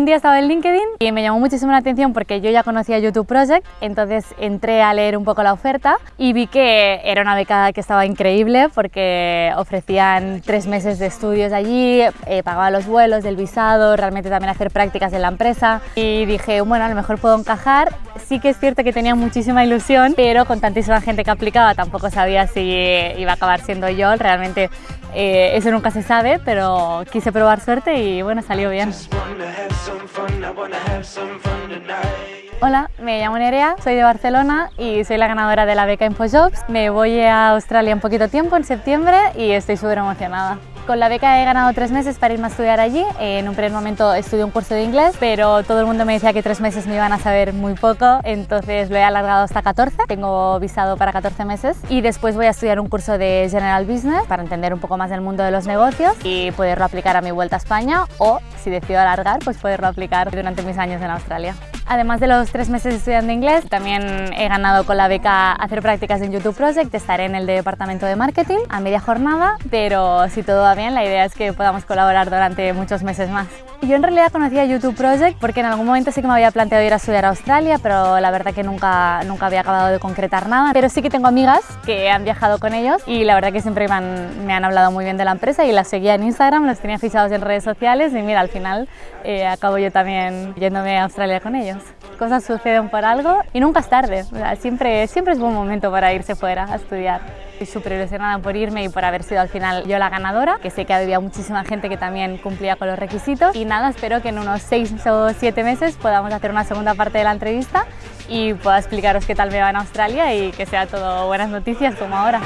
un día estaba en LinkedIn y me llamó muchísimo la atención porque yo ya conocía YouTube Project, entonces entré a leer un poco la oferta y vi que era una beca que estaba increíble porque ofrecían tres meses de estudios allí, eh, pagaba los vuelos del visado, realmente también hacer prácticas en la empresa y dije, bueno, a lo mejor puedo encajar. Sí que es cierto que tenía muchísima ilusión, pero con tantísima gente que aplicaba tampoco sabía si iba a acabar siendo yo. Realmente eh, eso nunca se sabe, pero quise probar suerte y bueno, salió bien. Hola, me llamo Nerea, soy de Barcelona y soy la ganadora de la beca InfoJobs. Me voy a Australia en poquito tiempo, en septiembre, y estoy súper emocionada. Con la beca he ganado tres meses para irme a estudiar allí. En un primer momento estudié un curso de inglés, pero todo el mundo me decía que tres meses me iban a saber muy poco, entonces lo he alargado hasta 14. Tengo visado para 14 meses y después voy a estudiar un curso de General Business para entender un poco más del mundo de los negocios y poderlo aplicar a mi vuelta a España o, si decido alargar, pues poderlo aplicar durante mis años en Australia. Además de los tres meses estudiando inglés, también he ganado con la beca hacer prácticas en YouTube Project, estaré en el departamento de marketing a media jornada, pero si todo va bien, la idea es que podamos colaborar durante muchos meses más. Yo en realidad conocía YouTube Project porque en algún momento sí que me había planteado ir a estudiar a Australia, pero la verdad que nunca, nunca había acabado de concretar nada. Pero sí que tengo amigas que han viajado con ellos y la verdad que siempre me han, hablado muy bien de la empresa y las seguía en Instagram, los tenía fichados en redes sociales y mira, al final eh, acabo yo también yéndome a Australia con ellos. Cosas suceden por algo y nunca es tarde, siempre, siempre es buen momento para irse fuera a estudiar. Estoy súper ilusionada por irme y por haber sido al final yo la ganadora, que sé que había muchísima gente que también cumplía con los requisitos. Y nada, espero que en unos seis o siete meses podamos hacer una segunda parte de la entrevista y pueda explicaros qué tal me va en Australia y que sea todo buenas noticias como ahora.